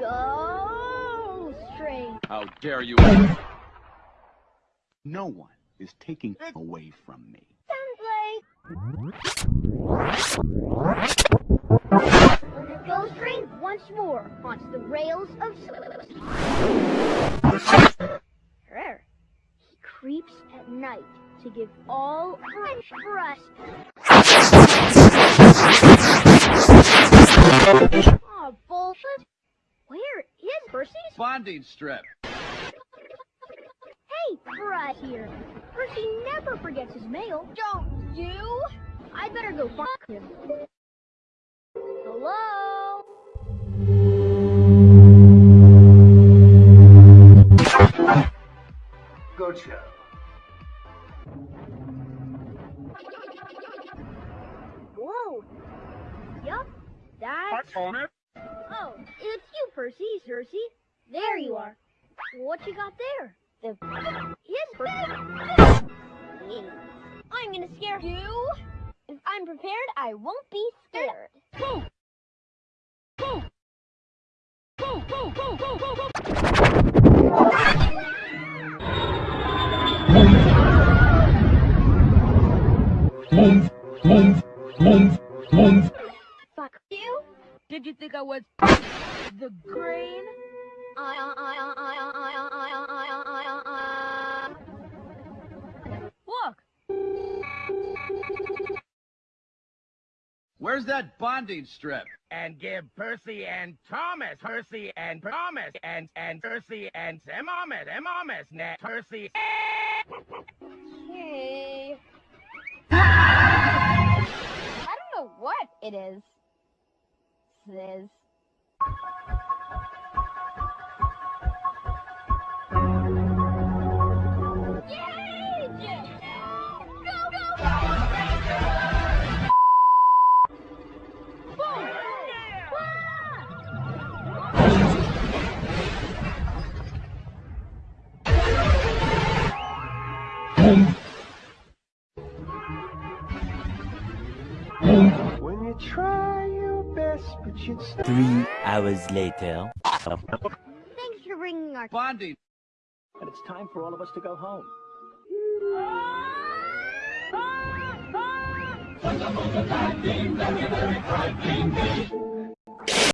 Go straight. How dare you? No one is taking away from me. Go straight once more onto the rails of. Rare. He creeps at night to give all fresh for us. Oh, bullshit. Where is Percy's? Bonding strip. Hey, right here. Percy never forgets his mail. Don't you? I better go find him. Hello? Good show. Whoa. Yup, that's... Thomas. Oh, it's you, Percy, Cersei. There you are. What you got there? The... His Percy. I'm gonna scare you. If I'm prepared, I won't be scared. Boom. Boom, boom, boom, boom, boom, boom. Move. Fuck you. Did you think I was the grain? Where's that bonding strip? And give Percy and Thomas, Percy and Thomas, and and Percy and Emomis, Emomis, net Percy. Okay. I don't know what it is. Is. When you try your best, but you Three hours later. Thanks for bringing our Bonding. And it's time for all of us to go home.